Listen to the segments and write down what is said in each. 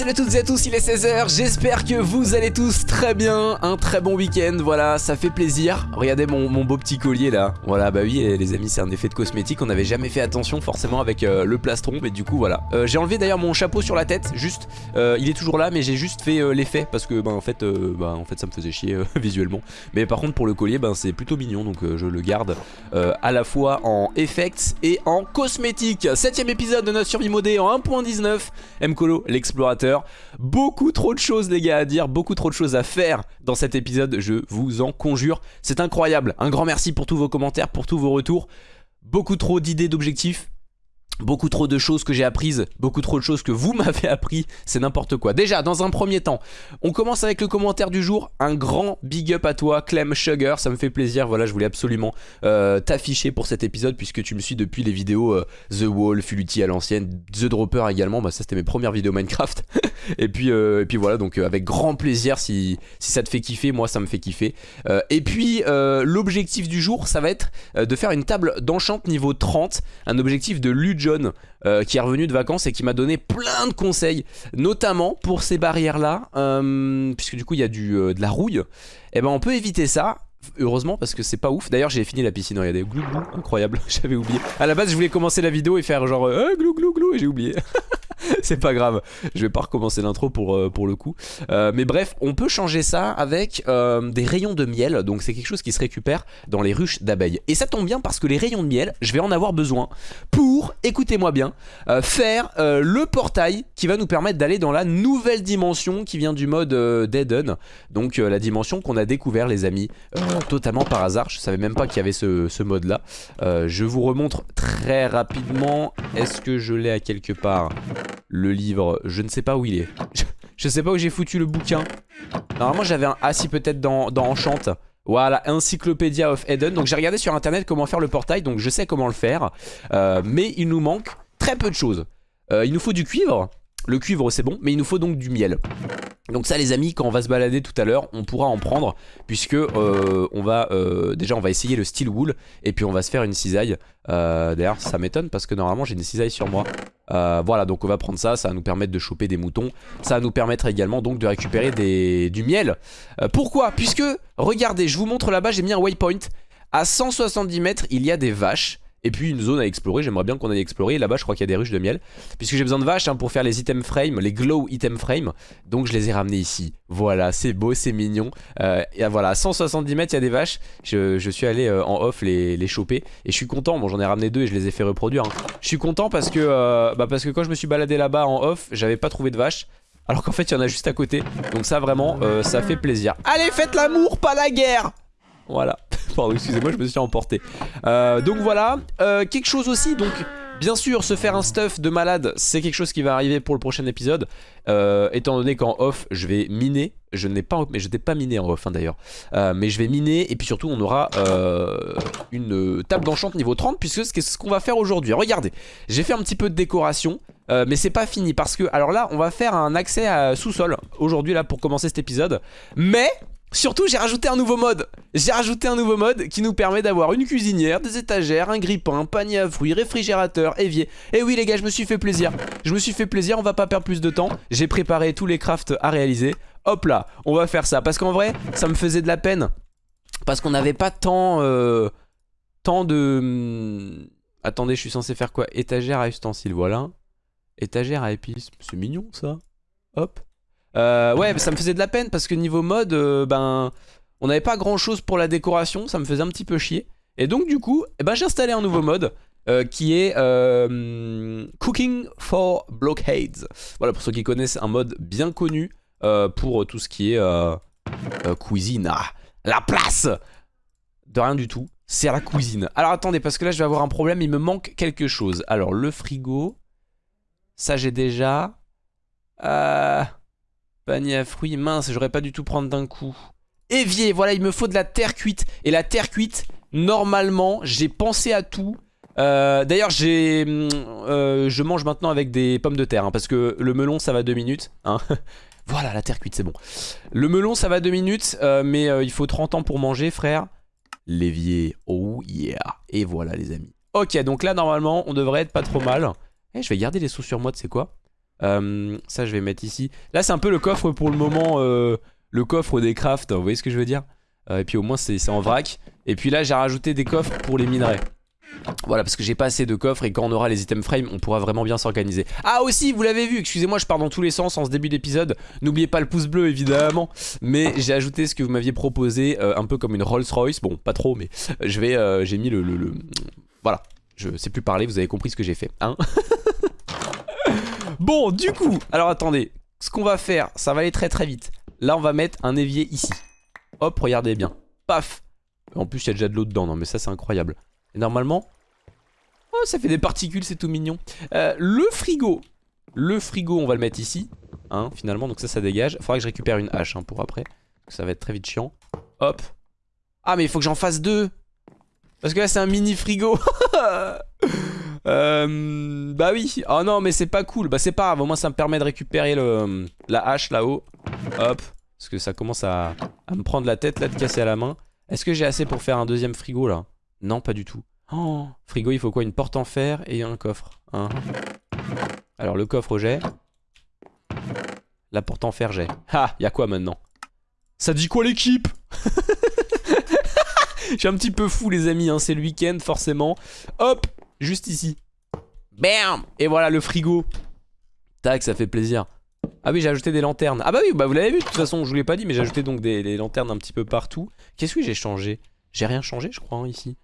salut à toutes et à tous, il est 16h, j'espère que vous allez tous très bien, un très bon week-end, voilà, ça fait plaisir. Regardez mon, beau petit collier là, voilà, bah oui les amis, c'est un effet de cosmétique, on n'avait jamais fait attention forcément avec euh, le plastron, mais du coup voilà. Euh, j'ai enlevé d'ailleurs mon chapeau sur la tête, juste, euh, il est toujours là, mais j'ai juste fait l'effet, parce que bah en fait, bah, en fait ça me faisait chier visuellement. Mais par contre pour le collier, bah, c'est plutôt mignon, donc je le garde à la fois en effects et en cosmétique. Septième épisode de notre survie modée en 1.19, Mcolo, l'explorateur Beaucoup trop de choses les gars à dire, beaucoup trop de choses à faire dans cet épisode, je vous en conjure. C'est incroyable, un grand merci pour tous vos commentaires, pour tous vos retours. Beaucoup trop d'idées, d'objectifs, Beaucoup trop de choses que j'ai apprises, beaucoup trop de choses que vous m'avez appris, c'est n'importe quoi. Déjà, dans un premier temps, on commence avec le commentaire du jour. Un grand big up à toi, Clem Sugar, ça me fait plaisir. Voilà, je voulais absolument euh, t'afficher pour cet épisode puisque tu me suis depuis les vidéos euh, The Wall, Fuluti à l'ancienne, The Dropper également. Bah, ça, c'était mes premières vidéos Minecraft. et, puis, euh, et puis voilà, donc avec grand plaisir si, ça te fait kiffer, moi ça me fait kiffer. et puis, l'objectif du jour, ça va être de faire une table d'enchant niveau 30, un objectif de Lujo euh, qui est revenu de vacances et qui m'a donné plein de conseils, notamment pour ces barrières-là, euh, puisque du coup il y a euh, de la rouille, et eh ben on peut éviter ça. Heureusement parce que c'est pas ouf. D'ailleurs j'ai fini la piscine. Regardez glou glou Incroyable J'avais oublié. À la base je voulais commencer la vidéo et faire genre glou glou glou Et j'ai oublié. C'est pas grave, je vais pas recommencer l'intro pour, euh, pour le coup. Euh, mais bref, on peut changer ça avec euh, des rayons de miel, donc c'est quelque chose qui se récupère dans les ruches d'abeilles. Et ça tombe bien parce que les rayons de miel, je vais en avoir besoin pour, écoutez-moi bien, faire le portail qui va nous permettre d'aller dans la nouvelle dimension qui vient du mode Dead donc la dimension qu'on a découvert les amis, totalement par hasard, je savais même pas qu'il y avait ce, mode là. je vous remontre très rapidement, est-ce que je l'ai à quelque part? Le livre, je ne sais pas où il est. je sais pas où j'ai foutu le bouquin. Normalement j'avais un... Ah peut-être dans, dans Enchant. Voilà, Encyclopedia of Eden. Donc j'ai regardé sur internet comment faire le portail, donc je sais comment le faire. Euh, mais il nous manque très peu de choses. Euh, il nous faut du cuivre. Le cuivre c'est bon, mais il nous faut donc du miel. Donc ça les amis, quand on va se balader tout à l'heure, on pourra en prendre puisque euh, on va euh, déjà on va essayer le steel wool et puis on va se faire une cisaille. Euh, d'ailleurs ça m'étonne parce que normalement j'ai une cisaille sur moi. voilà donc on va prendre ça, ça va nous permettre de choper des moutons. Ça va nous permettre également donc de récupérer des, du miel. pourquoi? Puisque regardez, je vous montre là-bas, j'ai mis un waypoint. À 170 mètres il y a des vaches. Et puis une zone à explorer, j'aimerais bien qu'on aille explorer. Là-bas, je crois qu'il y a des ruches de miel. Puisque j'ai besoin de vaches hein, pour faire les item frames, les glow item frames. Donc je les ai ramenés ici. Voilà, c'est beau, c'est mignon. Euh, et voilà, à 170 mètres, il y a des vaches. Je, suis allé euh, en off les, les, choper. Et je suis content. Bon, j'en ai ramené deux et je les ai fait reproduire. Hein. Je suis content parce que, euh, bah, parce que quand je me suis baladé là-bas en off, j'avais pas trouvé de vaches. Alors qu'en fait, il y en a juste à côté. Donc ça, vraiment, ça fait plaisir. Allez, faites l'amour, pas la guerre Voilà. Pardon, excusez-moi, je me suis emporté. Euh, donc voilà, euh, quelque chose aussi, donc bien sûr, se faire un stuff de malade, c'est quelque chose qui va arriver pour le prochain épisode. Euh, étant donné qu'en off, je vais miner. Je n'ai pas, mais je n'ai pas miné en off hein, d'ailleurs. mais je vais miner et puis surtout, on aura une table d'enchant niveau 30 puisque c'est ce qu'on va faire aujourd'hui. Regardez, j'ai fait un petit peu de décoration. mais c'est pas fini parce que alors là on va faire un accès à sous-sol aujourd'hui là pour commencer cet épisode mais Surtout j'ai rajouté un nouveau mode. J'ai rajouté un nouveau mode qui nous permet d'avoir une cuisinière, des étagères, un grippin, un panier à fruits, réfrigérateur, évier. Et oui les gars je me suis fait plaisir. Je me suis fait plaisir, on va pas perdre plus de temps. J'ai préparé tous les crafts à réaliser. Hop là, on va faire ça. Parce qu'en vrai ça me faisait de la peine. Parce qu'on n'avait pas tant euh, Tant de hmm, Attendez je suis censé faire quoi? Étagère à ustensiles voilà. Étagère à épices C'est mignon ça. Hop euh, ouais, ça me faisait de la peine parce que niveau mode, euh, ben, on n'avait pas grand chose pour la décoration, ça me faisait un petit peu chier. Et donc du coup, eh ben, j'ai installé un nouveau mode euh, qui est Cooking for Blockades. Voilà, pour ceux qui connaissent, un mode bien connu pour tout ce qui est cuisine. Ah, la place De rien du tout, c'est à la cuisine. Alors attendez, parce que là je vais avoir un problème, il me manque quelque chose. Alors le frigo, ça j'ai déjà... Euh... Panier à fruits, mince, j'aurais pas du tout prendre d'un coup. Évier, voilà, il me faut de la terre cuite. Et la terre cuite, normalement, j'ai pensé à tout. Euh, d'ailleurs, j'ai, euh, je mange maintenant avec des pommes de terre, hein, parce que le melon, ça va deux minutes. Hein. voilà, la terre cuite, c'est bon. Le melon, ça va deux minutes, euh, mais il faut 30 ans pour manger, frère. L'évier, oh yeah. Et voilà, les amis. Ok, donc là, normalement, on devrait être pas trop mal. Eh, je vais garder les sous sur moi, tu sais quoi? Euh, ça, je vais mettre ici. Là, c'est un peu le coffre pour le moment, euh, le coffre des crafts. Vous voyez ce que je veux dire? Euh, Et puis au moins, c'est en vrac. Et puis là, j'ai rajouté des coffres pour les minerais. Voilà, parce que j'ai pas assez de coffres et quand on aura les items frame, on pourra vraiment bien s'organiser. Ah aussi, vous l'avez vu, excusez-moi, je pars dans tous les sens en ce début d'épisode. N'oubliez pas le pouce bleu, évidemment. Mais j'ai ajouté ce que vous m'aviez proposé, un peu comme une Rolls Royce. Bon, pas trop, mais je vais, j'ai mis le, le... Voilà, je sais plus parler, vous avez compris ce que j'ai fait, hein? Bon, du coup, alors attendez, ce qu'on va faire, ça va aller très très vite. Là, on va mettre un évier ici. Hop, regardez bien. Paf En plus, il y a déjà de l'eau dedans, non mais ça c'est incroyable. Et normalement... Oh, ça fait des particules, c'est tout mignon. Euh, le frigo. Le frigo, on va le mettre ici. Hein, finalement, donc ça, ça dégage. Faudra que je récupère une hache hein, pour après. Ça va être très vite chiant. Hop. Ah, mais il faut que j'en fasse deux. Parce que là, c'est un mini frigo. Euh, bah oui. Oh non, mais c'est pas cool. Bah c'est pas grave. Au moins, ça me permet de récupérer le, la hache là-haut. Hop. Parce que ça commence à, me prendre la tête là, de casser à la main. Est-ce que j'ai assez pour faire un deuxième frigo là? Non, pas du tout. Oh, frigo, il faut quoi? Une porte en fer et un coffre. Hein. Alors, le coffre, j'ai. La porte en fer, j'ai. Ah, y'a quoi maintenant? Ça dit quoi l'équipe? Je un petit peu fou les amis, hein. c'est le week-end forcément. Hop, juste ici. Bam Et voilà le frigo. Tac, ça fait plaisir. Ah oui, j'ai ajouté des lanternes. Ah bah oui, bah vous l'avez vu de toute façon, je vous l'ai pas dit, mais j'ai ajouté donc des, lanternes un petit peu partout. Qu'est-ce que j'ai changé? J'ai rien changé, je crois, hein, ici.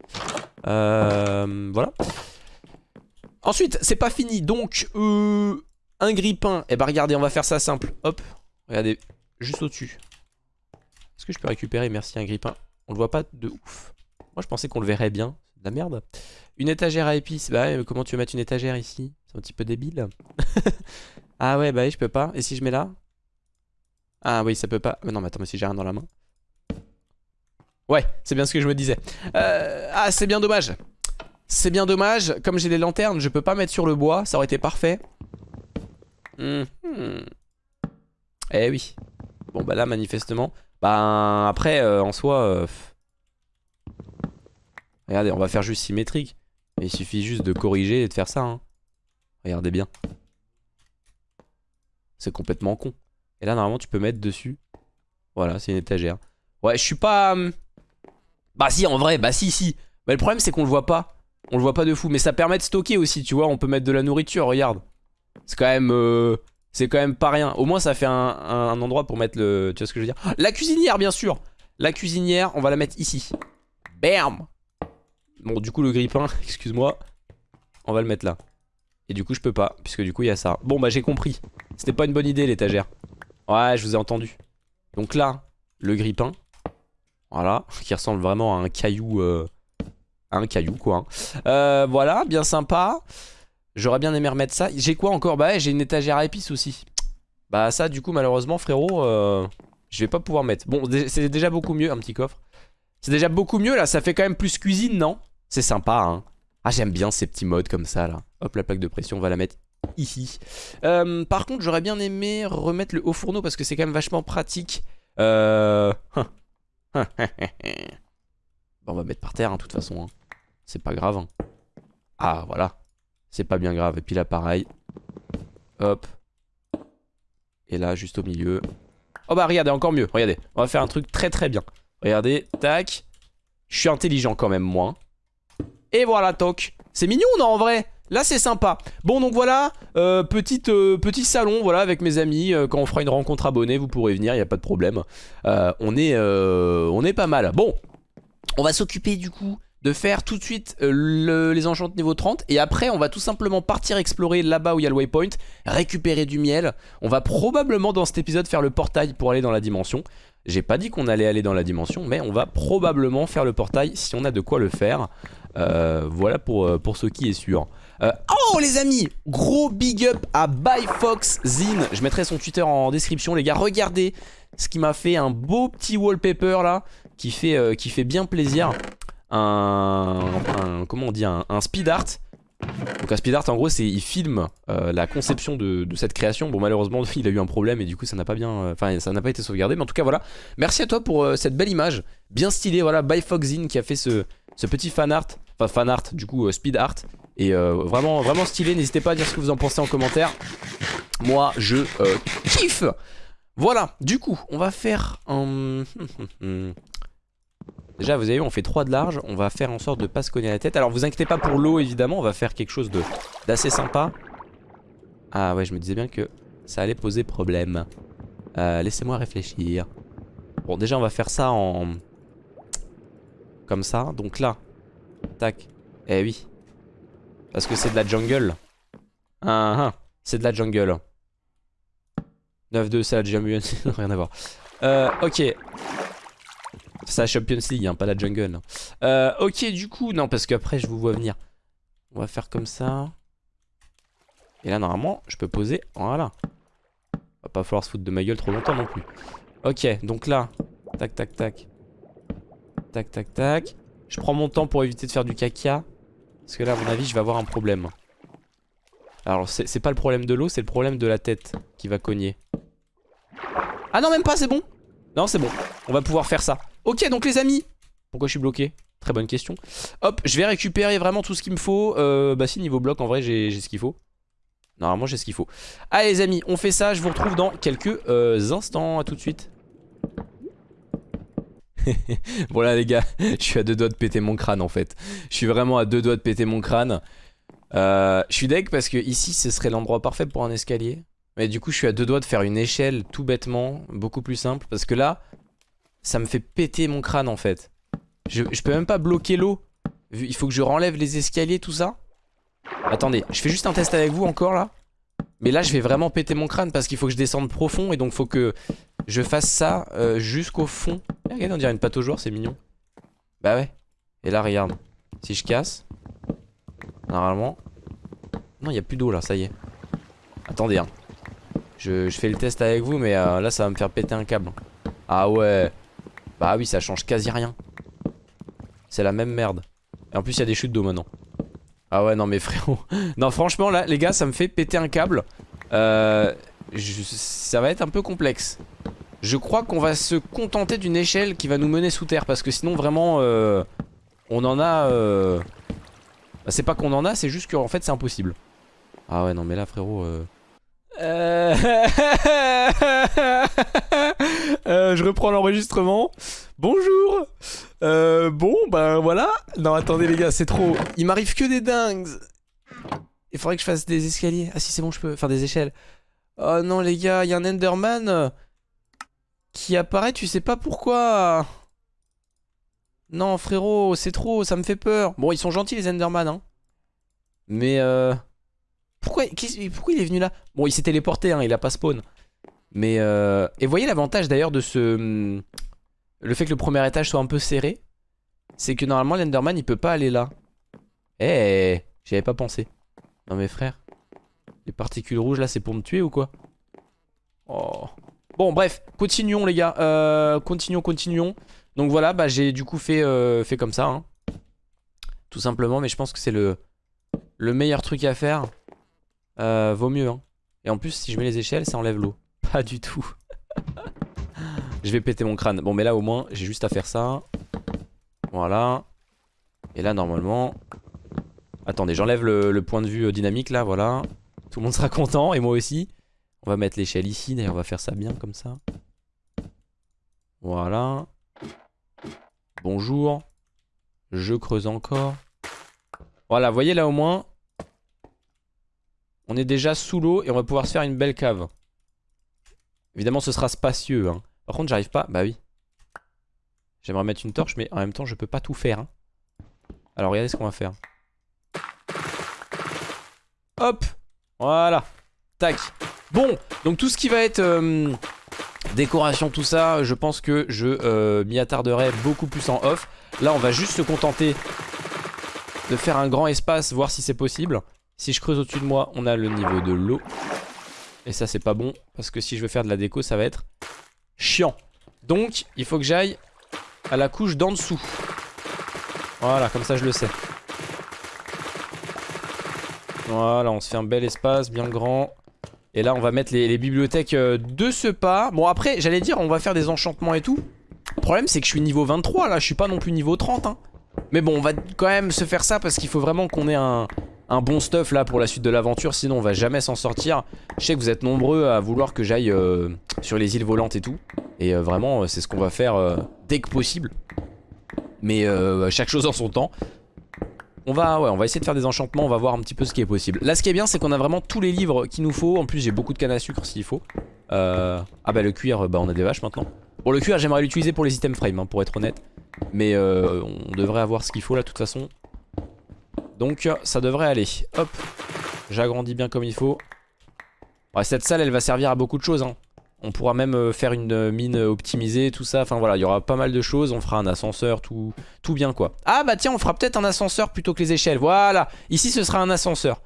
Euh, voilà. Ensuite, c'est pas fini, donc euh, un grippin. Et eh bah regardez, on va faire ça simple. Hop, regardez, juste au-dessus. Est-ce que je peux récupérer, merci, un grippin On le voit pas de ouf. Moi, je pensais qu'on le verrait bien. C'est de la merde. Une étagère à épices. Bah comment tu veux mettre une étagère ici? C'est un petit peu débile. ah ouais, bah je peux pas. Et si je mets là? Ah oui, ça peut pas. Mais non, mais attends, mais si j'ai rien dans la main. Ouais, c'est bien ce que je me disais. Euh, ah, c'est bien dommage. C'est bien dommage. Comme j'ai des lanternes, je peux pas mettre sur le bois. Ça aurait été parfait. Hmm. Eh oui. Bon, bah là, manifestement. Bah, après, euh, en soi... Euh, regardez, on va faire juste symétrique. Il suffit juste de corriger et de faire ça. Hein. Regardez bien. C'est complètement con. Et là, normalement, tu peux mettre dessus. Voilà, c'est une étagère. Ouais, je suis pas... Hum, bah si, en vrai, bah si, si. Mais le problème, c'est qu'on le voit pas. On le voit pas de fou. Mais ça permet de stocker aussi, tu vois. On peut mettre de la nourriture, regarde. C'est quand même... Euh, c'est quand même pas rien. Au moins, ça fait un, endroit pour mettre le... Tu vois ce que je veux dire? La cuisinière, bien sûr La cuisinière, on va la mettre ici. Bam Bon, du coup, le grippin, excuse-moi, on va le mettre là. Et du coup, je peux pas, puisque du coup, il y a ça. Bon, bah, j'ai compris. C'était pas une bonne idée, l'étagère. Ouais, je vous ai entendu. Donc là, le grippin. Voilà, qui ressemble vraiment à un caillou... Euh, un caillou, quoi. Hein. Euh, voilà, bien sympa. J'aurais bien aimé remettre ça. J'ai quoi encore? Bah j'ai une étagère à épices aussi. Bah ça, du coup, malheureusement, frérot, euh, je vais pas pouvoir mettre. Bon, c'est déjà beaucoup mieux, un petit coffre. C'est déjà beaucoup mieux, là. Ça fait quand même plus cuisine, non? C'est sympa, hein. Ah, j'aime bien ces petits modes comme ça, là. Hop, la plaque de pression, on va la mettre ici. Euh, par contre, j'aurais bien aimé remettre le haut fourneau parce que c'est quand même vachement pratique. Euh... on va mettre par terre, hein, de toute façon. Hein. C'est pas grave. Hein. Ah, voilà. C'est pas bien grave. Et puis là, pareil. Hop. Et là, juste au milieu. Oh bah, regardez, encore mieux. Regardez, on va faire un truc très très bien. Regardez, tac. Je suis intelligent quand même, moi. Et voilà, toc. C'est mignon, non, en vrai? Là c'est sympa. Bon donc voilà euh, petite, euh, Petit salon voilà avec mes amis. Euh, Quand on fera une rencontre abonnée vous pourrez venir Il a pas de problème. On, est, on est pas mal. Bon on va s'occuper du coup de faire tout de suite les enchantes niveau 30 Et après on va tout simplement partir explorer là-bas où il y a le waypoint Récupérer du miel. On va probablement dans cet épisode faire le portail pour aller dans la dimension J'ai pas dit qu'on allait aller dans la dimension Mais on va probablement faire le portail si on a de quoi le faire. Euh, voilà pour, euh, pour ce qui est sûr. Euh, oh les amis Gros big up à ByFoxZine. Je mettrai son Twitter en description les gars. Regardez ce qui m'a fait un beau petit wallpaper là Qui fait, qui fait bien plaisir. Un, Comment on dit un, speed art donc un speed art en gros c'est il filme la conception de, cette création. Bon malheureusement il a eu un problème et du coup ça n'a pas bien Enfin ça n'a pas été sauvegardé. Mais en tout cas voilà. Merci à toi pour cette belle image. Bien stylé voilà ByFoxZine qui a fait ce, ce petit fan art. Enfin fan art du coup euh, speed art. Et euh, vraiment, vraiment stylé. N'hésitez pas à dire ce que vous en pensez en commentaire. Moi, je euh, kiffe. Voilà, du coup, on va faire un... Déjà, vous avez vu, on fait 3 de large. On va faire en sorte de pas se cogner la tête. Alors, vous inquiétez pas pour l'eau, évidemment. On va faire quelque chose d'assez sympa. Ah ouais, je me disais bien que ça allait poser problème. Euh, laissez-moi réfléchir. Bon, déjà, on va faire ça en... Comme ça. Donc là. Tac. Eh oui. Parce que c'est de la jungle. Ah, ah. C'est de la jungle. 9-2, c'est la jungle. Rien à voir. Euh, ok. C'est la Champions League, hein, pas la jungle. Euh, ok, du coup, non, parce qu'après, je vous vois venir. On va faire comme ça. Et là, normalement, je peux poser. Voilà. Va pas falloir se foutre de ma gueule trop longtemps non plus. Ok, donc là. Tac, tac, tac. Tac, tac, tac. Je prends mon temps pour éviter de faire du caca. Parce que là, à mon avis, je vais avoir un problème. Alors, c'est pas le problème de l'eau, c'est le problème de la tête qui va cogner. Ah non, même pas, c'est bon. Non, c'est bon. On va pouvoir faire ça. Ok, donc les amis. Pourquoi je suis bloqué? Très bonne question. Hop, je vais récupérer vraiment tout ce qu'il me faut. Euh, bah si, niveau bloc, en vrai, j'ai ce qu'il faut. Normalement j'ai ce qu'il faut. Allez les amis on fait ça. Je vous retrouve dans quelques euh, instants. A tout de suite. Bon là les gars Je suis à deux doigts de péter mon crâne en fait. Je suis vraiment à deux doigts de péter mon crâne. Euh, Je suis deg parce que ici ce serait l'endroit parfait pour un escalier. Mais du coup je suis à deux doigts de faire une échelle tout bêtement Beaucoup plus simple. Parce que là ça me fait péter mon crâne en fait Je, peux même pas bloquer l'eau Il faut que je renlève les escaliers tout ça Attendez, je fais juste un test avec vous encore là. Mais là je vais vraiment péter mon crâne parce qu'il faut que je descende profond et donc faut que je fasse ça euh, jusqu'au fond. Eh, regarde on dirait une pâte au joueur, c'est mignon. Bah ouais. Et là regarde, si je casse, normalement... Non il n'y a plus d'eau là, ça y est. Attendez hein. Je, fais le test avec vous mais euh, là ça va me faire péter un câble. Ah ouais. Bah oui ça change quasi rien. C'est la même merde. Et en plus il y a des chutes d'eau maintenant. Ah ouais non mais frérot Non franchement là les gars ça me fait péter un câble euh, Ça va être un peu complexe Je crois qu'on va se contenter d'une échelle qui va nous mener sous terre Parce que sinon vraiment euh, On en a euh... bah, C'est pas qu'on en a c'est juste qu'en fait c'est impossible Ah ouais non mais là frérot euh... euh, je reprends l'enregistrement Bonjour euh, Bon, ben voilà. Non, attendez les gars, c'est trop. Il m'arrive que des dingues. Il faudrait que je fasse des escaliers. Ah si, c'est bon, je peux faire des échelles. Oh non les gars, il y a un Enderman qui apparaît, tu sais pas pourquoi. Non frérot, c'est trop, ça me fait peur. Bon, ils sont gentils les Enderman, hein. Mais euh... Pourquoi, il est venu là? Bon, il s'est téléporté, hein, il a pas spawn. Mais euh... Et voyez l'avantage d'ailleurs de ce le fait que le premier étage soit un peu serré, c'est que normalement l'Enderman il peut pas aller là. Eh, j'y avais pas pensé. Non mais frère, les particules rouges là c'est pour me tuer ou quoi? Oh. Bon bref, continuons les gars, euh, continuons, continuons. Donc voilà, bah j'ai du coup fait, euh, fait comme ça. Hein. Tout simplement, mais je pense que c'est le, le meilleur truc à faire. Euh, vaut mieux. Hein. Et en plus, si je mets les échelles, ça enlève l'eau. Pas du tout. Je vais péter mon crâne. Bon, mais là, au moins, j'ai juste à faire ça. Voilà. Et là, normalement... Attendez, j'enlève le, point de vue euh, dynamique, là, voilà. Tout le monde sera content, et moi aussi. On va mettre l'échelle ici, d'ailleurs, on va faire ça bien, comme ça. Voilà. Bonjour. Je creuse encore. Voilà, vous voyez, là, au moins... On est déjà sous l'eau, et on va pouvoir se faire une belle cave. Évidemment, ce sera spacieux, hein. Par contre, j'arrive pas. Bah oui. J'aimerais mettre une torche, mais en même temps, je peux pas tout faire. Hein. Alors, regardez ce qu'on va faire. Hop Voilà Tac Bon, donc tout ce qui va être euh, décoration, tout ça, je pense que je euh, m'y attarderai beaucoup plus en off. Là, on va juste se contenter de faire un grand espace, voir si c'est possible. Si je creuse au-dessus de moi, on a le niveau de l'eau. Et ça, c'est pas bon, parce que si je veux faire de la déco, ça va être chiant. Donc, il faut que j'aille à la couche d'en dessous. Voilà, comme ça je le sais. Voilà, on se fait un bel espace, bien grand. Et là, on va mettre les, bibliothèques euh, de ce pas. Bon, après, j'allais dire, on va faire des enchantements et tout. Le problème, c'est que je suis niveau 23, là. Je suis pas non plus niveau 30, hein. Mais bon, on va quand même se faire ça parce qu'il faut vraiment qu'on ait un, un bon stuff là pour la suite de l'aventure, sinon on va jamais s'en sortir. Je sais que vous êtes nombreux à vouloir que j'aille euh, sur les îles volantes et tout. Et euh, vraiment, euh, c'est ce qu'on va faire dès que possible. Mais chaque chose en son temps. On va, on va essayer de faire des enchantements, on va voir un petit peu ce qui est possible. Là, ce qui est bien, c'est qu'on a vraiment tous les livres qu'il nous faut. En plus, j'ai beaucoup de canne à sucre s'il faut. Ah bah le cuir, bah on a des vaches maintenant. Bon, le cuir, j'aimerais l'utiliser pour les items frame, hein, pour être honnête. Mais on devrait avoir ce qu'il faut là, de toute façon. Donc ça devrait aller. Hop. J'agrandis bien comme il faut. cette salle elle va servir à beaucoup de choses. Hein. On pourra même euh, faire une euh, mine optimisée, tout ça. Enfin voilà, il y aura pas mal de choses. On fera un ascenseur, tout, tout bien quoi. Ah bah tiens, on fera peut-être un ascenseur plutôt que les échelles. Voilà. Ici ce sera un ascenseur.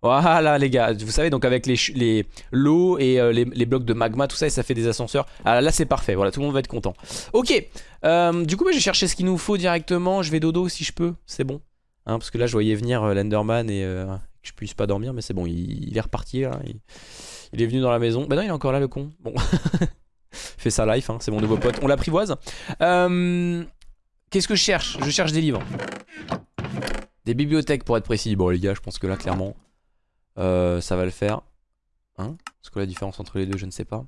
Voilà les gars, vous savez donc avec les l'eau et euh, les, blocs de magma tout ça et ça fait des ascenseurs. Ah là c'est parfait, voilà tout le monde va être content. Ok, du coup moi j'ai cherché ce qu'il nous faut directement, je vais dodo si je peux, c'est bon. Hein, parce que là, je voyais venir euh, l'Enderman et euh, que je puisse pas dormir, mais c'est bon, il, est reparti. il, est venu dans la maison. Bah non, il est encore là, le con. Bon. Fait sa life, hein, c'est mon nouveau pote. On l'apprivoise. Euh, qu'est-ce que je cherche? Je cherche des livres. Des bibliothèques, pour être précis. Bon, les gars, je pense que là, clairement, ça va le faire. Hein? Parce que la différence entre les deux, je ne sais pas.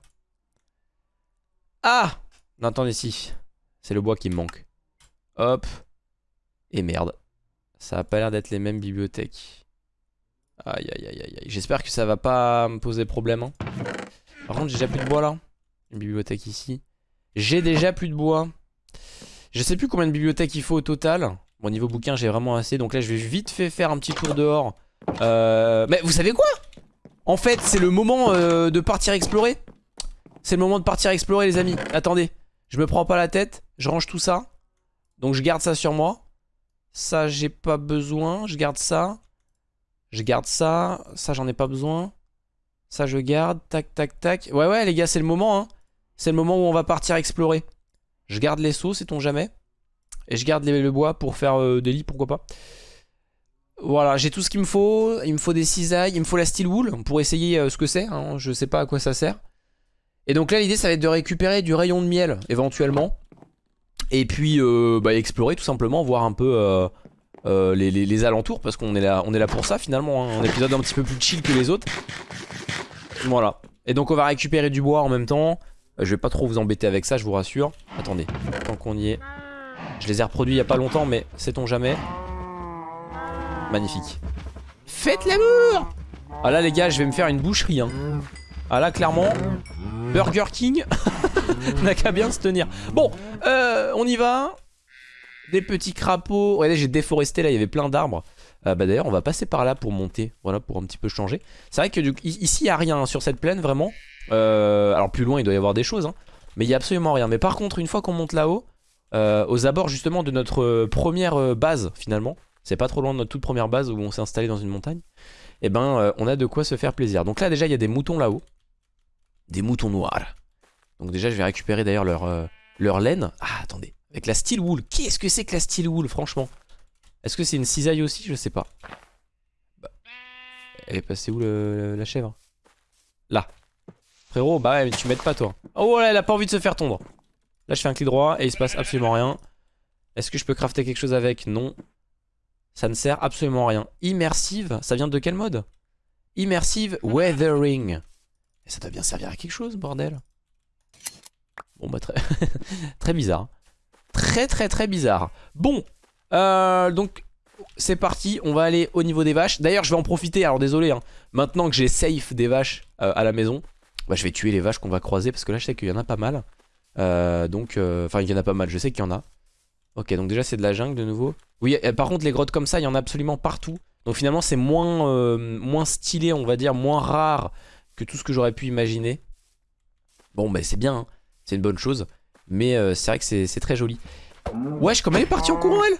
Ah Non, attendez, si. C'est le bois qui me manque. Hop. Et merde. Ça a pas l'air d'être les mêmes bibliothèques. Aïe aïe aïe aïe. J'espère que ça va pas me poser problème. Hein. Par contre, j'ai déjà plus de bois là. Une bibliothèque ici. J'ai déjà plus de bois. Je sais plus combien de bibliothèques il faut au total. Bon, niveau bouquin, j'ai vraiment assez. Donc là, je vais vite fait faire un petit tour dehors. Euh... Mais vous savez quoi? En fait, c'est le moment euh, de partir explorer. C'est le moment de partir explorer, les amis. Attendez. Je me prends pas la tête. Je range tout ça. Donc je garde ça sur moi. Ça, j'ai pas besoin. Je garde ça. Je garde ça. Ça, j'en ai pas besoin. Ça, je garde. Tac, tac, tac. Ouais, ouais, les gars, c'est le moment. Hein. C'est le moment où on va partir explorer. Je garde les seaux, sait-on jamais. Et je garde le bois pour faire euh, des lits, pourquoi pas. Voilà, j'ai tout ce qu'il me faut. Il me faut des cisailles. Il me faut la steel wool pour essayer euh, ce que c'est. Hein. Je sais pas à quoi ça sert. Et donc là, l'idée, ça va être de récupérer du rayon de miel, éventuellement. Et puis euh, bah, explorer tout simplement, voir un peu euh, euh, les, alentours parce qu'on est, là, pour ça finalement. Hein. Un épisode un petit peu plus chill que les autres. Voilà. Et donc on va récupérer du bois en même temps. Je vais pas trop vous embêter avec ça, je vous rassure. Attendez, tant qu'on y est. Je les ai reproduits il y a pas longtemps, mais sait-on jamais? Magnifique. Faites l'amour Ah là les gars, je vais me faire une boucherie. Hein. Ah là clairement, Burger King n'a qu'à bien se tenir. Bon, euh, on y va. Des petits crapauds. Regardez, j'ai déforesté là, il y avait plein d'arbres. Euh, bah d'ailleurs, on va passer par là pour monter. Voilà, pour un petit peu changer. C'est vrai que ici, il n'y a rien sur cette plaine, vraiment. Euh, alors plus loin, il doit y avoir des choses. Hein. mais il n'y a absolument rien. Mais par contre, une fois qu'on monte là-haut, aux abords justement de notre première base, finalement. C'est pas trop loin de notre toute première base où on s'est installé dans une montagne. Et eh ben, on a de quoi se faire plaisir. Donc là, déjà, il y a des moutons là-haut. Des moutons noirs. Donc déjà je vais récupérer d'ailleurs leur, euh, leur laine. Ah attendez, avec la steel wool. Qu'est-ce que c'est que la steel wool franchement? Est-ce que c'est une cisaille aussi? Je sais pas. Bah, elle est passée où la chèvre? Là. Frérot, bah ouais mais tu m'aides pas toi. Oh là elle a pas envie de se faire tondre. Là je fais un clic droit et il se passe absolument rien. Est-ce que je peux crafter quelque chose avec? Non. Ça ne sert absolument à rien. Immersive, ça vient de quel mode? Immersive Weathering. Ça doit bien servir à quelque chose, bordel. Bon bah très, très bizarre. Très très très bizarre. Bon, euh, donc c'est parti, on va aller au niveau des vaches. D'ailleurs je vais en profiter, alors désolé, hein, maintenant que j'ai safe des vaches euh, à la maison, bah, je vais tuer les vaches qu'on va croiser parce que là je sais qu'il y en a pas mal. Euh, donc, enfin il y en a pas mal, je sais qu'il y en a. Ok, donc déjà c'est de la jungle de nouveau. Oui, par contre les grottes comme ça, il y en a absolument partout. Donc finalement c'est moins stylé, on va dire, moins rare que tout ce que j'aurais pu imaginer. Bon bah c'est bien, hein. C'est une bonne chose. Mais euh, c'est vrai que c'est très joli. Wesh, comme elle est partie en courant, elle?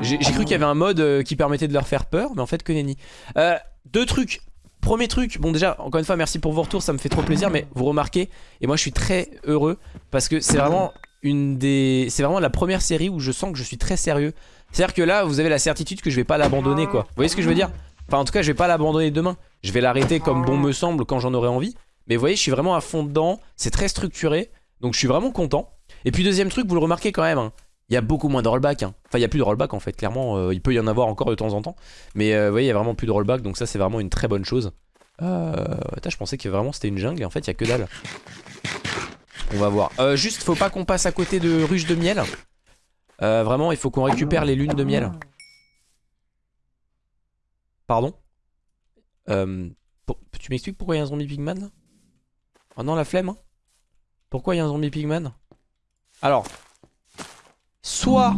J'ai cru qu'il y avait un mode euh, qui permettait de leur faire peur, mais en fait que nenni. Euh, deux trucs. Premier truc, bon déjà, encore une fois, merci pour vos retours, ça me fait trop plaisir, mais vous remarquez, et moi je suis très heureux, parce que c'est vraiment une des... C'est vraiment la première série où je sens que je suis très sérieux. C'est-à-dire que là, vous avez la certitude que je vais pas l'abandonner, quoi. Vous voyez ce que je veux dire? Enfin, en tout cas, je vais pas l'abandonner demain. Je vais l'arrêter comme bon me semble quand j'en aurai envie. Mais vous voyez, je suis vraiment à fond dedans. C'est très structuré. Donc je suis vraiment content. Et puis deuxième truc, vous le remarquez quand même. Hein, Il y a beaucoup moins de rollback. Hein. Enfin, il n'y a plus de rollback en fait, clairement. euh, il peut y en avoir encore de temps en temps. Mais euh, vous voyez, il y a vraiment plus de rollback. Donc, ça, c'est vraiment une très bonne chose. Euh... Attends, je pensais que vraiment c'était une jungle. Et en fait, il y a que dalle. On va voir. Euh, juste, faut pas qu'on passe à côté de ruches de miel. Vraiment, il faut qu'on récupère les lunes de miel. Pardon euh, Tu m'expliques pourquoi il y a un zombie pigman Oh non, la flemme. hein. Pourquoi il y a un zombie pigman? Alors, soit...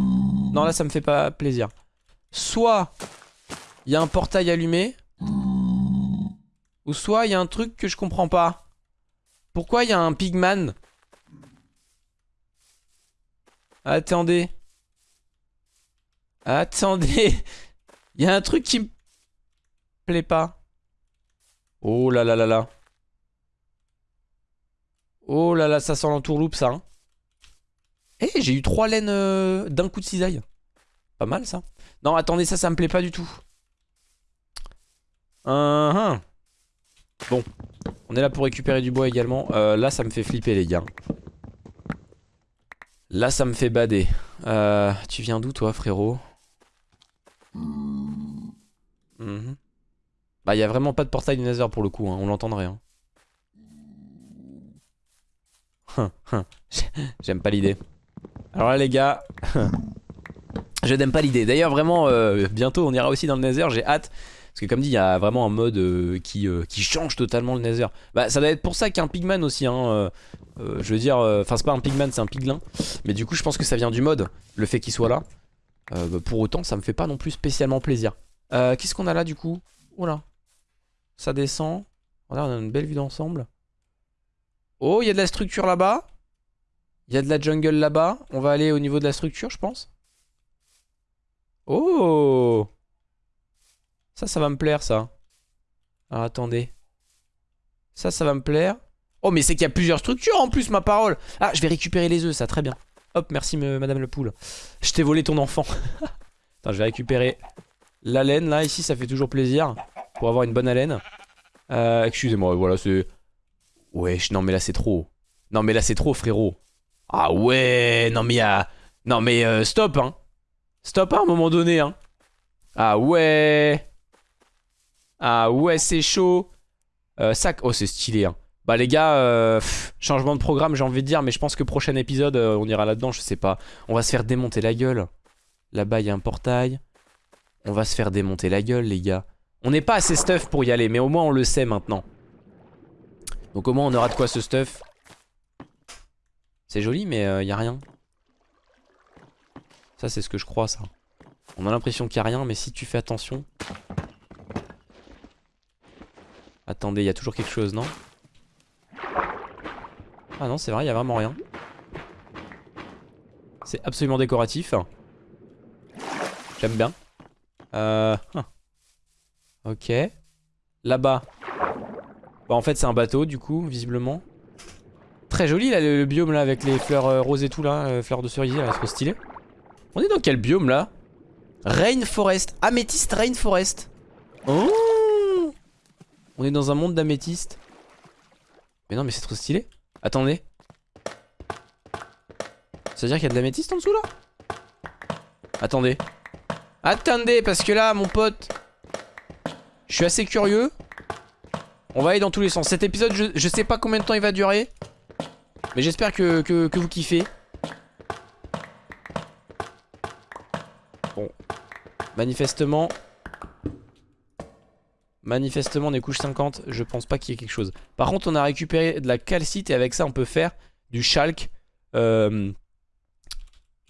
Non, là, ça me fait pas plaisir. Soit, il y a un portail allumé. Ou soit, il y a un truc que je comprends pas. Pourquoi il y a un pigman? Attendez. Attendez. Il y a un truc qui me plaît pas. Oh là là là là. Oh là là, ça sent l'entourloupe ça. Hein. Eh, j'ai eu trois laines euh, d'un coup de cisaille. Pas mal ça. Non, attendez, ça, ça me plaît pas du tout. Hein, hein. Bon, on est là pour récupérer du bois également. Euh, là, ça me fait flipper, les gars. Là, ça me fait bader. Euh, tu viens d'où, toi, frérot? Mhm. Bah, il y a vraiment pas de portail du Nether pour le coup, hein, on l'entendrait. Hein. Hum. J'aime pas l'idée. Alors là, les gars, je n'aime pas l'idée. D'ailleurs, vraiment, euh, bientôt, on ira aussi dans le Nether, j'ai hâte. Parce que comme dit, il y a vraiment un mode euh, qui, euh, qui change totalement le Nether. Bah, ça doit être pour ça qu'un pigman aussi. Hein, je veux dire, enfin, c'est pas un pigman, c'est un piglin. Mais du coup, je pense que ça vient du mode, le fait qu'il soit là. Bah, pour autant, ça me fait pas non plus spécialement plaisir. Qu'est-ce qu'on a là du coup? Oula. Ça descend. On a une belle vue d'ensemble. Oh, il y a de la structure là-bas. Il y a de la jungle là-bas. On va aller au niveau de la structure, je pense. Oh Ça, ça va me plaire, ça. Alors, attendez. Ça, ça va me plaire. Oh, mais c'est qu'il y a plusieurs structures en plus, ma parole. Ah, je vais récupérer les œufs, ça, très bien. Hop, merci, me- madame le poule. Je t'ai volé ton enfant. Attends, je vais récupérer la laine, là, ici, ça fait toujours plaisir. Pour avoir une bonne haleine. Euh, excusez-moi, voilà, c'est... Wesh, non, mais là, c'est trop. Non, mais là, c'est trop, frérot. Ah ouais, non, mais y a... Non, mais euh, stop, hein. Stop à un moment donné, hein. Ah ouais. Ah ouais, c'est chaud. Euh, sac. Oh, c'est stylé, hein. Bah les gars, euh, changement de programme j'ai envie de dire, mais je pense que prochain épisode euh, on ira là-dedans, je sais pas. On va se faire démonter la gueule. Là-bas il y a un portail. On va se faire démonter la gueule les gars. On n'est pas assez stuff pour y aller, mais au moins on le sait maintenant. Donc au moins on aura de quoi ce stuff. C'est joli mais il y a rien. Ça c'est ce que je crois ça. On a l'impression qu'il y a rien, mais si tu fais attention... Attendez, il y a toujours quelque chose, non? Ah non, c'est vrai, il y a vraiment rien. C'est absolument décoratif. J'aime bien. Euh... hein. Ok. Là-bas. Bah en fait c'est un bateau du coup, visiblement. Très joli là le, biome là avec les fleurs euh, roses et tout là, euh, fleurs de cerisier là, trop stylé. On est dans quel biome là? Rainforest, améthyste rainforest. Oh On est dans un monde d'améthyste. Mais non mais c'est trop stylé. Attendez. Ça veut dire qu'il y a de l'améthyste en dessous là? Attendez. Attendez, parce que là, mon pote, je suis assez curieux. On va aller dans tous les sens. Cet épisode, je, sais pas combien de temps il va durer. Mais j'espère que vous kiffez. Bon. Manifestement. Manifestement, on est couche 50. Je pense pas qu'il y ait quelque chose. Par contre, on a récupéré de la calcite et avec ça, on peut faire du chalk. Euh,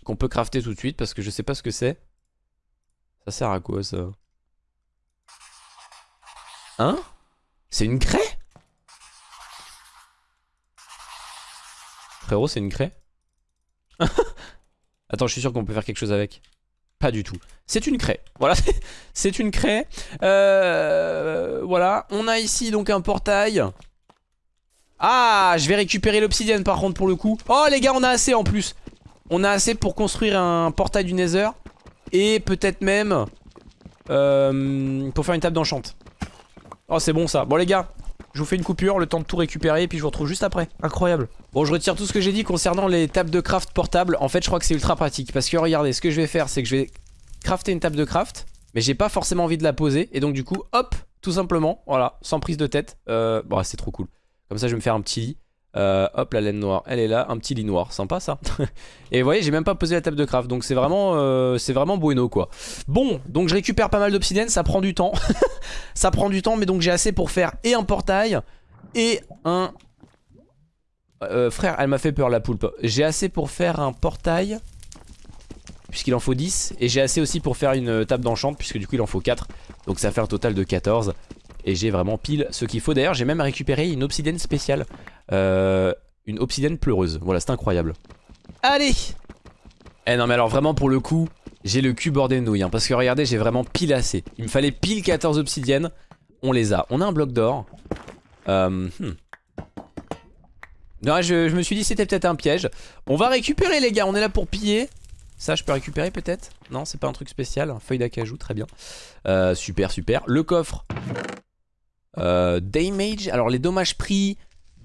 qu'on peut crafter tout de suite parce que je sais pas ce que c'est. Ça sert à quoi ça? Hein? C'est une craie? Frérot, c'est une craie? Attends, je suis sûr qu'on peut faire quelque chose avec. Pas du tout. C'est une craie. Voilà, c'est une craie. Euh, voilà, on a ici donc un portail. Ah, je vais récupérer l'obsidienne par contre pour le coup. Oh les gars, on a assez en plus. On a assez pour construire un portail du Nether. Et peut-être même euh, pour faire une table d'enchant. Oh c'est bon ça. Bon les gars, je vous fais une coupure, le temps de tout récupérer et puis je vous retrouve juste après. Incroyable. Bon, je retire tout ce que j'ai dit concernant les tables de craft portables. En fait, je crois que c'est ultra pratique parce que regardez, ce que je vais faire, c'est que je vais crafter une table de craft, mais j'ai pas forcément envie de la poser et donc du coup, hop, tout simplement, voilà, sans prise de tête. Euh, bon, c'est trop cool. Comme ça, je vais me faire un petit lit. Euh, hop, la laine noire, elle est là, un petit lit noir, sympa ça. et vous voyez, j'ai même pas posé la table de craft, donc c'est vraiment, euh, c'est vraiment bueno quoi. Bon, donc je récupère pas mal d'obsidienne, ça prend du temps. ça prend du temps, mais donc j'ai assez pour faire et un portail et un... Euh, frère, elle m'a fait peur la poulpe. J'ai assez pour faire un portail, puisqu'il en faut 10, et j'ai assez aussi pour faire une table d'enchant, puisque du coup il en faut 4. Donc ça fait un total de 14. Et j'ai vraiment pile ce qu'il faut. D'ailleurs, j'ai même récupéré une obsidienne spéciale. Euh, une obsidienne pleureuse. Voilà, c'est incroyable. Allez Eh non, mais alors vraiment, pour le coup, j'ai le cul bordé de nouilles. Hein, parce que regardez, j'ai vraiment pile assez. Il me fallait pile 14 obsidiennes. On les a. On a un bloc d'or. Euh, hmm. Non, je, me suis dit c'était peut-être un piège. On va récupérer les gars, on est là pour piller. Ça, je peux récupérer peut-être? Non, c'est pas un truc spécial. Feuille d'acajou, très bien. Euh, super, super. Le coffre. Euh, damage. Alors, les dommages pris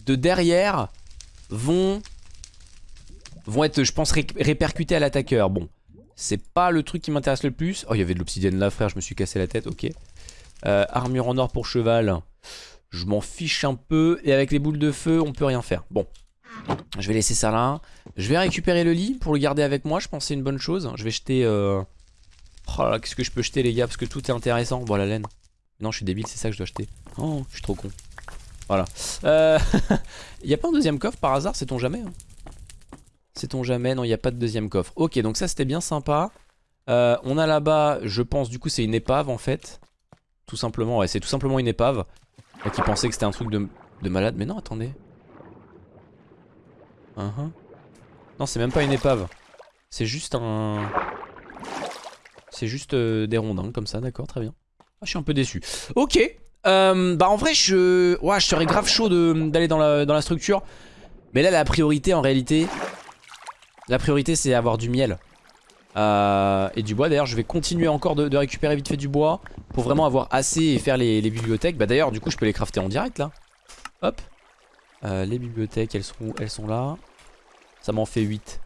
de derrière vont, vont être, je pense, répercutés à l'attaqueur. Bon, c'est pas le truc qui m'intéresse le plus. Oh, il y avait de l'obsidienne là, frère, je me suis cassé la tête, ok. Euh, armure en or pour cheval. Je m'en fiche un peu. Et avec les boules de feu, on peut rien faire. Bon, je vais laisser ça là. Je vais récupérer le lit pour le garder avec moi. Je pense c'est une bonne chose. Je vais jeter... Euh... Oh là, qu'est-ce que je peux jeter les gars Parce que tout est intéressant. Bon, la laine. Non, je suis débile, c'est ça que je dois acheter. Oh, je suis trop con. Voilà. Euh... Il n'y a pas un deuxième coffre par hasard, sait-on jamais hein? Sait-on jamais? Non, il n'y a pas de deuxième coffre. Ok, donc ça c'était bien sympa. Euh, on a là-bas, je pense, du coup c'est une épave en fait. Tout simplement, ouais, c'est tout simplement une épave. qui pensait que c'était un truc de, malade. Mais non, attendez. Uh-huh. Non, c'est même pas une épave. C'est juste un... C'est juste euh, des rondins comme ça, d'accord, très bien. Ah, je suis un peu déçu. Ok, euh, bah en vrai je, ouais, je serais grave chaud d'aller dans la, dans la structure. Mais là la priorité en réalité, la priorité c'est avoir du miel. Euh, et du bois. D'ailleurs je vais continuer encore de, récupérer vite fait du bois Pour vraiment avoir assez et faire les, bibliothèques. Bah d'ailleurs du coup je peux les crafter en direct là. Hop. Euh, Les bibliothèques elles sont, elles sont là. Ça m'en fait 8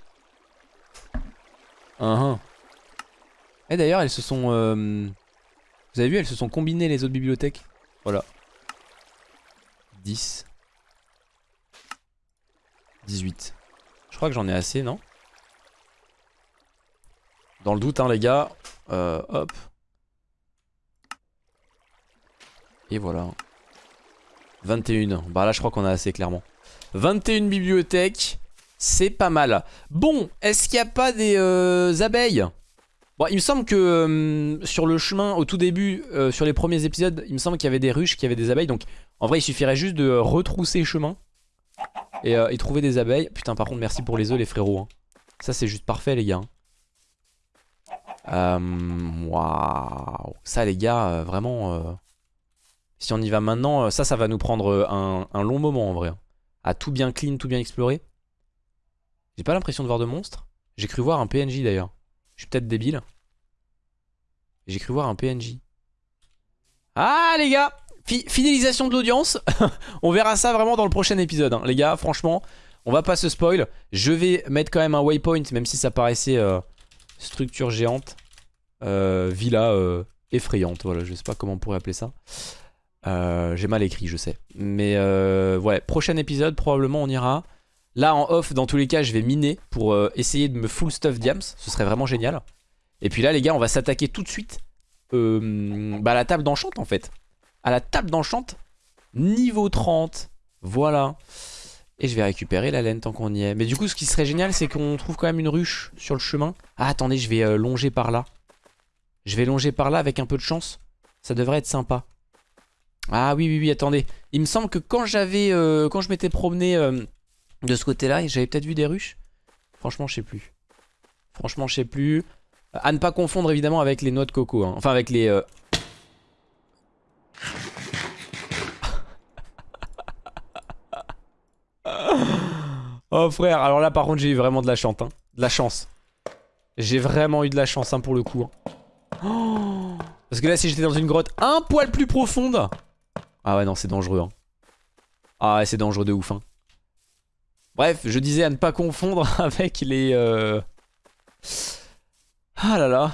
uh. Et d'ailleurs elles se sont Vous avez vu elles se sont combinées les autres bibliothèques voilà. 10. 18. Je crois que j'en ai assez, non? Dans le doute, hein, les gars. Euh, hop. Et voilà. 21. Bah là, je crois qu'on a assez, clairement. 21 bibliothèques. C'est pas mal. Bon, est-ce qu'il n'y a pas des euh, abeilles? Bon, il me semble que euh, sur le chemin, au tout début, euh, sur les premiers épisodes, il me semble qu'il y avait des ruches, qu'il y avait des abeilles. Donc, en vrai, il suffirait juste de retrousser chemin euh, et, trouver des abeilles. Putain, par contre, merci pour les œufs, les frérots. Hein. Ça, c'est juste parfait, les gars. Waouh. Ça, les gars, vraiment... si on y va maintenant, ça, ça va nous prendre un, long moment, en vrai. Hein. À tout bien clean, tout bien explorer. J'ai pas l'impression de voir de monstres. J'ai cru voir un PNJ, d'ailleurs. Je suis peut-être débile. J'ai cru voir un PNJ. Ah les gars Fidélisation de l'audience. on verra ça vraiment dans le prochain épisode. Hein. Les gars, franchement, on va pas se spoil. Je vais mettre quand même un waypoint, même si ça paraissait euh, structure géante. Euh, villa euh, effrayante, voilà, je sais pas comment on pourrait appeler ça. J'ai mal écrit, je sais. Mais ouais, prochain épisode, probablement on ira Là en off dans tous les cas je vais miner pour euh, essayer de me full stuff diams. Ce serait vraiment génial. Et puis là les gars on va s'attaquer tout de suite euh, bah, à la table d'enchante en fait. À la table d'enchante Niveau 30 Voilà. Et je vais récupérer la laine tant qu'on y est. Mais du coup ce qui serait génial c'est qu'on trouve quand même une ruche sur le chemin. Ah attendez je vais euh, longer par là. Je vais longer par là avec un peu de chance. Ça devrait être sympa. Ah oui oui oui attendez. Il me semble que quand j'avais Quand je m'étais promené de ce côté-là. J'avais peut-être vu des ruches. Franchement, je sais plus. Franchement, je sais plus. À ne pas confondre évidemment avec les noix de coco. Hein. Enfin, avec les... Euh, oh frère, alors là par contre j'ai eu vraiment de la chance. Hein. De la chance. J'ai vraiment eu de la chance hein, pour le coup. Parce que là si j'étais dans une grotte un poil plus profonde... Ah ouais non c'est dangereux. Ah, c'est dangereux de ouf. Hein. Bref, je disais à ne pas confondre avec les... Euh... Ah là là.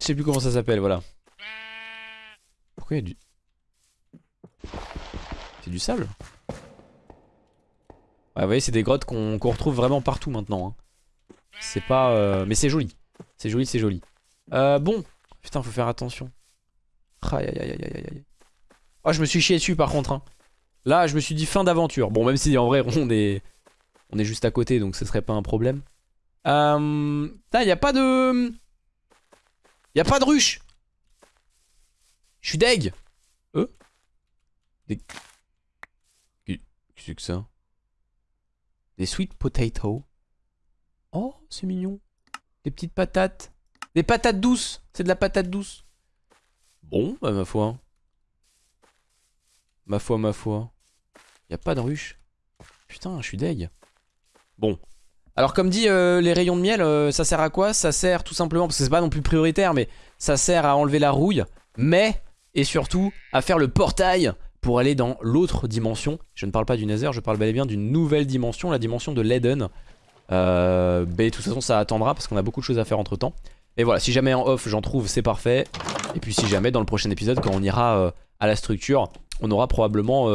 Je sais plus comment ça s'appelle, voilà. Pourquoi il y a du... C'est du sable? Ouais, vous voyez, c'est des grottes qu'on retrouve vraiment partout maintenant. Hein. C'est pas... Euh... Mais c'est joli. C'est joli, c'est joli. Euh, bon. Putain, faut faire attention. Aïe aïe aïe aïe aïe aïe. Oh, je me suis chié dessus par contre. Hein. Là, je me suis dit fin d'aventure. Bon, même si en vrai, on est... On est juste à côté, donc ce serait pas un problème. Euh... Putain, y a pas de... Y a pas de ruche Je suis deg Euh? Des... Qu'est-ce que c'est ça? Des sweet potatoes. Oh, c'est mignon. Des petites patates. Des patates douces. C'est de la patate douce. Bon, bah ma foi. Ma foi, ma foi. Y a pas de ruche. Putain, je suis deg. Bon. Alors comme dit, euh, les rayons de miel, euh, ça sert à quoi? Ça sert tout simplement, parce que c'est pas non plus prioritaire, mais ça sert à enlever la rouille, mais, et surtout, à faire le portail pour aller dans l'autre dimension. Je ne parle pas du Nether, je parle bel et bien d'une nouvelle dimension, la dimension de l'Eden. Euh, mais de toute façon ça attendra parce qu'on a beaucoup de choses à faire entre temps. Et voilà, si jamais en off j'en trouve, c'est parfait. Et puis si jamais dans le prochain épisode, quand on ira à la structure, on aura probablement...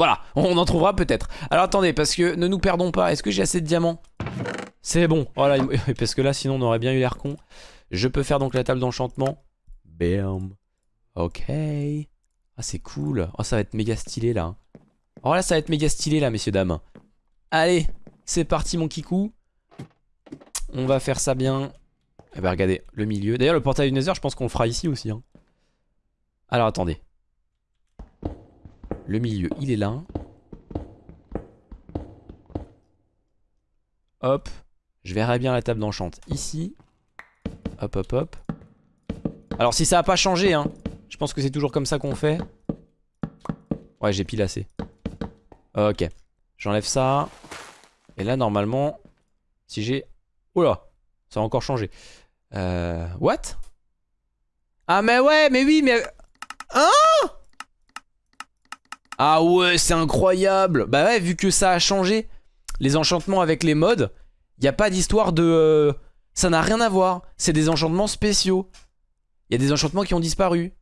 Voilà, on en trouvera peut-être. Alors attendez, parce que ne nous perdons pas, est-ce que j'ai assez de diamants? C'est bon, voilà, parce que là sinon on aurait bien eu l'air con. Je peux faire donc la table d'enchantement. Bam. Ok. Ah c'est cool. Oh ça va être méga stylé là. Oh là ça va être méga stylé là messieurs dames. Allez, c'est parti mon kikou. On va faire ça bien. Eh ben regardez, le milieu. D'ailleurs le portail du Nether je pense qu'on le fera ici aussi. Hein. Alors attendez. Le milieu il est là. Hop. Je verrai bien la table d'enchant ici. Hop hop hop. Alors si ça a pas changé hein. Je pense que c'est toujours comme ça qu'on fait. Ouais j'ai pile assez. Ok. J'enlève ça. Et là, normalement, si j'ai... Oula, ça a encore changé. Euh... What? Ah mais ouais, mais oui, mais... Hein? Ah ouais, c'est incroyable Bah ouais, vu que ça a changé, les enchantements avec les modes, il a pas d'histoire de... Euh, ça n'a rien à voir. C'est des enchantements spéciaux. Il y a des enchantements qui ont disparu.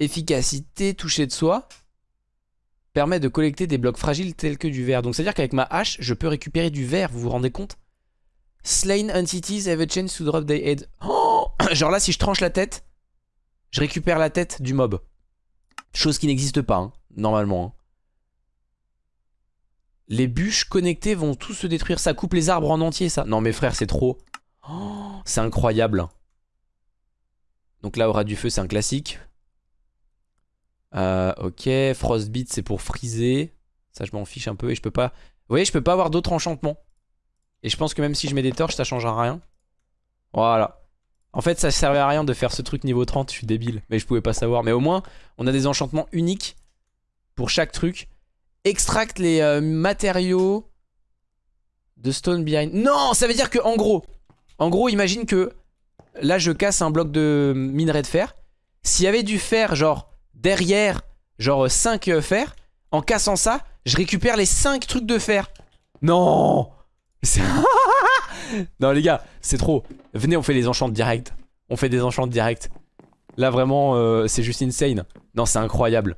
Efficacité, toucher de soi permet de collecter des blocs fragiles tels que du verre. Donc c'est à dire qu'avec ma hache, je peux récupérer du verre, vous vous rendez compte? Slain entities have a chance to drop their head. Oh Genre là, si je tranche la tête, je récupère la tête du mob. Chose qui n'existe pas, hein, normalement. Hein. Les bûches connectées vont tous se détruire. Ça coupe les arbres en entier, ça. Non mais frère, c'est trop. Oh, c'est incroyable. Donc là, aura du feu, c'est un classique. Euh, ok, Frostbeat c'est pour friser. Ça je m'en fiche un peu et je peux pas... Vous voyez, je peux pas avoir d'autres enchantements. Et je pense que même si je mets des torches, ça changera rien. Voilà. En fait, ça servait à rien de faire ce truc niveau 30, je suis débile. Mais je pouvais pas savoir. Mais au moins, on a des enchantements uniques pour chaque truc. Extracte les euh, matériaux de stone behind. Non, ça veut dire que en gros, en gros, imagine que là, je casse un bloc de minerai de fer. S'il y avait du fer, genre derrière, genre 5 euh, fer. En cassant ça, je récupère les 5 trucs de fer. Non Non les gars, c'est trop. Venez, on fait les enchantes direct. On fait des enchantes direct. Là vraiment, euh, c'est juste insane. Non, c'est incroyable.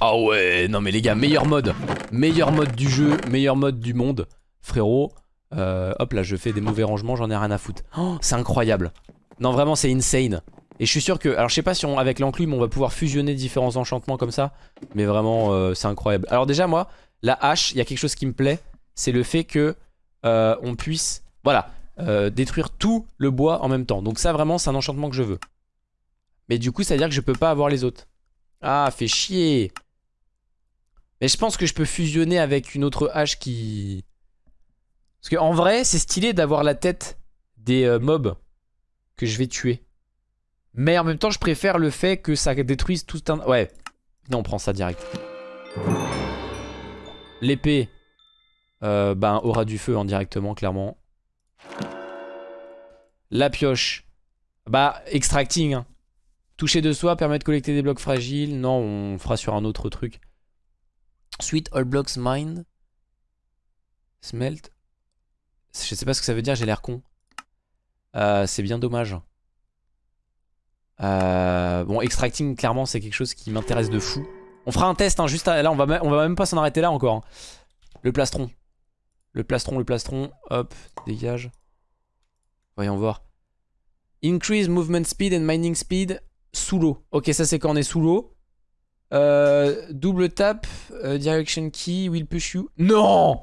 Ah ouais, non mais les gars, meilleur mode. Meilleur mode du jeu, meilleur mode du monde. Frérot, euh, hop là, je fais des mauvais rangements, j'en ai rien à foutre. Oh, c'est incroyable. Non, vraiment, c'est insane. Et je suis sûr que, alors je sais pas si avec l'enclume on va pouvoir fusionner différents enchantements comme ça, mais vraiment euh, c'est incroyable. Alors déjà moi, la hache, il y a quelque chose qui me plaît, c'est le fait que euh, on puisse, voilà, détruire tout le bois en même temps. Donc ça vraiment c'est un enchantement que je veux. Mais du coup ça veut dire que je peux pas avoir les autres. Ah, fait chier Mais je pense que je peux fusionner avec une autre hache qui... Parce qu'en vrai c'est stylé d'avoir la tête des mobs que je vais tuer. Mais en même temps, je préfère le fait que ça détruise tout un... Ouais. Non, on prend ça direct. L'épée, euh, ben, aura du feu indirectement, hein, clairement. La pioche, bah, extracting. Hein. Toucher de soi permet de collecter des blocs fragiles. Non, on fera sur un autre truc. Sweet all blocks mine. Smelt. Je sais pas ce que ça veut dire, j'ai l'air con. Euh, c'est bien dommage. Euh, bon, extracting, clairement, c'est quelque chose qui m'intéresse de fou. On fera un test, hein, juste là, on va, on va même pas s'en arrêter là encore. Hein. Le plastron. Le plastron, le plastron. Hop, dégage. Voyons voir. Increase movement speed and mining speed sous l'eau. Ok, ça c'est quand on est sous l'eau. Euh, double tap, euh, direction key, will push you. Non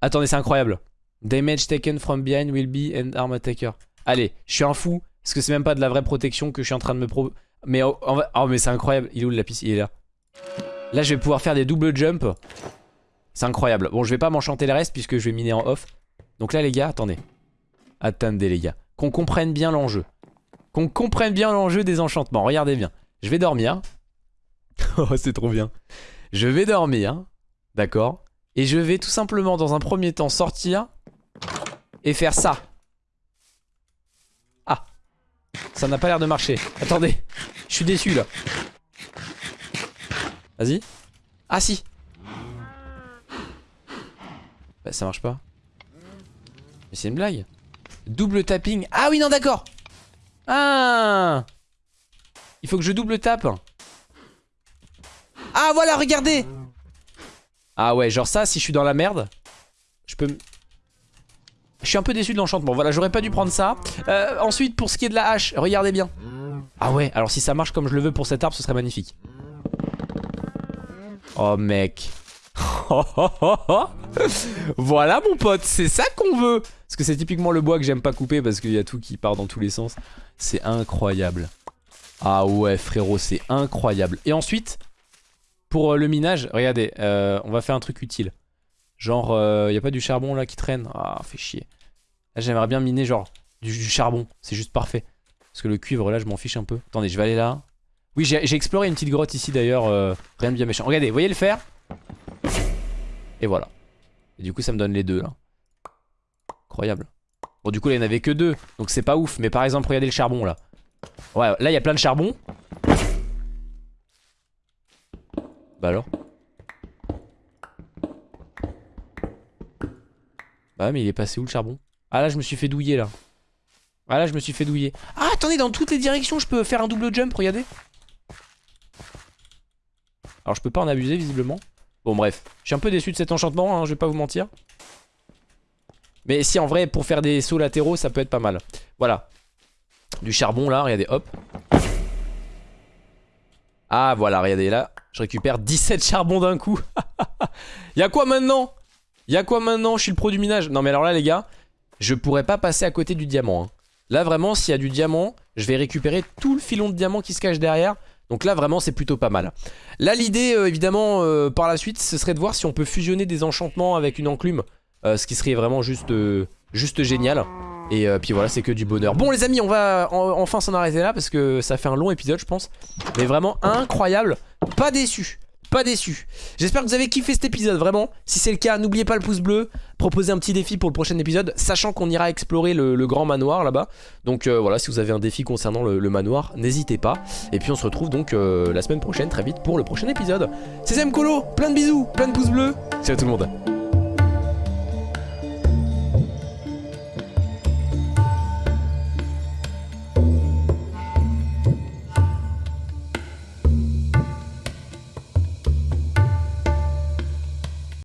Attendez, c'est incroyable. Damage taken from behind will be an arm attacker. Allez, je suis un fou. Parce que c'est même pas de la vraie protection que je suis en train de me pro... Mais, oh, mais c'est incroyable. Il est où le lapis? Il est là. Là, je vais pouvoir faire des double jump. C'est incroyable. Bon, je vais pas m'enchanter le reste puisque je vais miner en off. Donc là, les gars, attendez. Attendez, les gars. Qu'on comprenne bien l'enjeu. Qu'on comprenne bien l'enjeu des enchantements. Regardez bien. Je vais dormir. oh, c'est trop bien. Je vais dormir. D'accord Et je vais tout simplement, dans un premier temps, sortir et faire ça. Ça n'a pas l'air de marcher. Attendez. Je suis déçu là. Vas-y. Ah si. Bah ça marche pas. Mais c'est une blague. Double tapping. Ah oui non d'accord. Ah. Il faut que je double tape. Ah voilà regardez. Ah ouais genre ça si je suis dans la merde. Je peux je suis un peu déçu de l'enchantement. Voilà, j'aurais pas dû prendre ça. Euh, ensuite, pour ce qui est de la hache, regardez bien. Ah ouais, alors si ça marche comme je le veux pour cet arbre, ce serait magnifique. Oh mec. voilà mon pote, c'est ça qu'on veut. Parce que c'est typiquement le bois que j'aime pas couper parce qu'il y a tout qui part dans tous les sens. C'est incroyable. Ah ouais frérot, c'est incroyable. Et ensuite, pour euh, le minage, regardez, euh, on va faire un truc utile. Genre, il euh, a pas du charbon là qui traîne? Ah, fait chier. Là, j'aimerais bien miner genre du, charbon. C'est juste parfait. Parce que le cuivre là, je m'en fiche un peu. Attendez, je vais aller là. Oui, j'ai exploré une petite grotte ici d'ailleurs. Rien de bien méchant. Regardez, voyez le fer? Et voilà. Du coup, ça me donne les deux là. Incroyable. Bon, du coup, là, il n'y en avait que deux. Donc, c'est pas ouf. Mais par exemple, regardez le charbon là. Ouais, là, il y a plein de charbon. Bah alors Ah mais il est passé où le charbon? Ah là je me suis fait douiller là. Ah là je me suis fait douiller. Ah attendez dans toutes les directions je peux faire un double jump regardez. Alors je peux pas en abuser visiblement. Bon bref. Je suis un peu déçu de cet enchantement hein, je vais pas vous mentir. Mais si en vrai pour faire des sauts latéraux ça peut être pas mal. Voilà Du charbon là regardez hop Ah voilà regardez là Je récupère 17 charbons d'un coup Y'a quoi maintenant? Y'a quoi maintenant? Je suis le pro du minage. Non mais alors là les gars, je pourrais pas passer à côté du diamant. Hein. Là vraiment, s'il y a du diamant, je vais récupérer tout le filon de diamant qui se cache derrière. Donc là vraiment c'est plutôt pas mal Là l'idée euh, évidemment euh, par la suite ce serait de voir si on peut fusionner des enchantements avec une enclume euh, Ce qui serait vraiment juste, juste génial Et puis voilà c'est que du bonheur Bon les amis on va enfin s'en arrêter là parce que ça fait un long épisode je pense Mais vraiment incroyable Pas déçu pas déçu. J'espère que vous avez kiffé cet épisode, vraiment. Si c'est le cas, n'oubliez pas le pouce bleu, proposez un petit défi pour le prochain épisode, sachant qu'on ira explorer le, grand manoir là-bas. Donc euh, voilà, si vous avez un défi concernant le, manoir, n'hésitez pas. Et puis on se retrouve donc euh, la semaine prochaine, très vite, pour le prochain épisode. C'est Colo, plein de bisous, plein de pouces bleus. Salut tout le monde.